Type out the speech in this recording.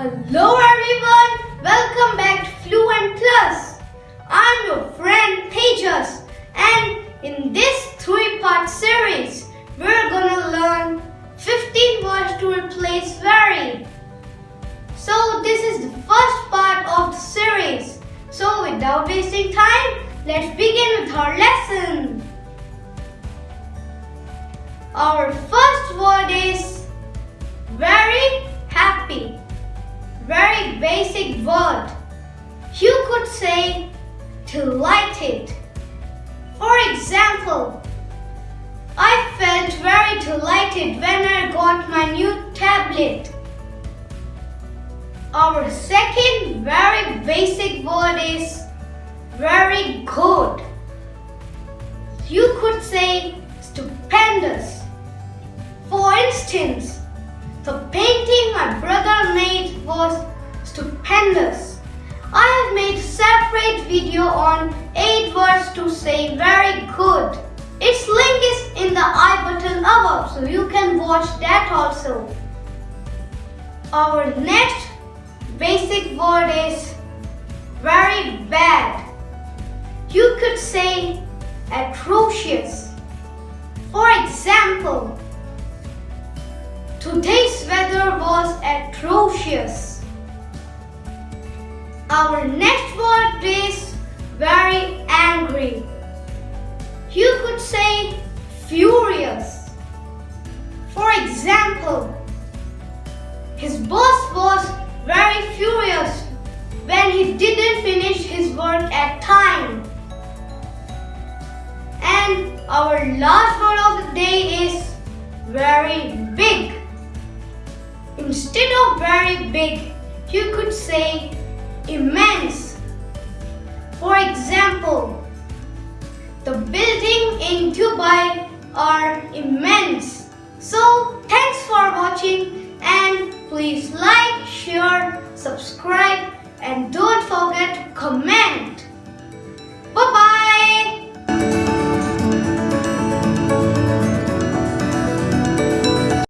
Hello everyone, welcome back to Fluent Plus. I'm your friend Tejas and in this three-part series, we're gonna learn 15 words to replace very. So this is the first part of the series. So without wasting time, let's begin with our lesson. Our first word is word. You could say delighted. For example, I felt very delighted when I got my new tablet. Our second very basic word is very good. You could say stupendous. For instance, the painting my brother made was stupendous. I have made a separate video on 8 words to say very good. Its link is in the i button above so you can watch that also. Our next basic word is very bad. You could say atrocious. For example, today's weather was atrocious. Our next word is very angry. You could say furious. For example, his boss was very furious when he didn't finish his work at time. And our last word of the day is very big. Instead of very big, you could say immense. For example, the building in Dubai are immense. So thanks for watching and please like, share, subscribe and don't forget